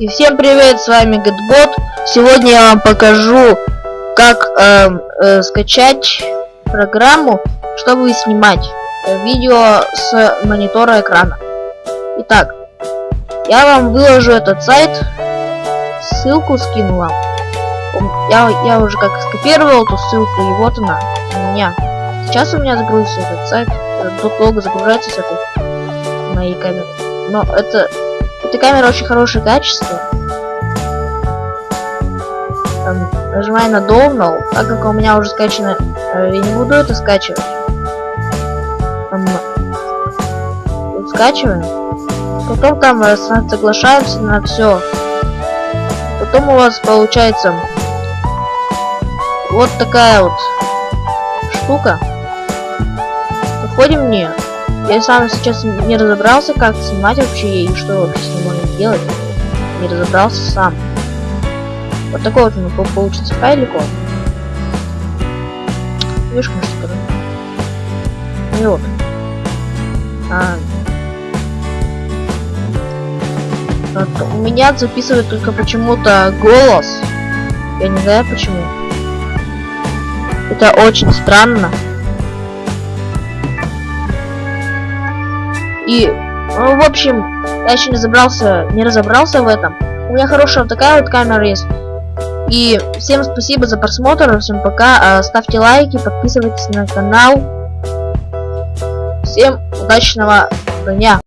И всем привет, с вами Гэтбот. Сегодня я вам покажу, как э, э, скачать программу, чтобы снимать видео с монитора экрана. Итак, я вам выложу этот сайт, ссылку скину вам. Я, я уже как скопировал эту ссылку, и вот она у меня. Сейчас у меня загрузится этот сайт, тут долго загружается с этой моей камеры. Но это эта камера очень хорошее качество. Там, нажимаю на Download, так как у меня уже скачано, э, я не буду это скачивать. Там, вот скачиваем. Потом там э, соглашаемся на все. Потом у вас получается вот такая вот штука. Заходим в нее. Я сам сейчас не разобрался, как снимать вообще и что вообще с ним можно делать. Не разобрался сам. Вот такой вот у него получится файлик он. Видишь, что И вот. А. Вот, у меня записывает только почему-то голос. Я не знаю почему. Это очень странно. И, ну, в общем, я еще не разобрался, не разобрался в этом. У меня хорошая вот такая вот камера есть. И всем спасибо за просмотр, всем пока, а, ставьте лайки, подписывайтесь на канал. Всем удачного дня!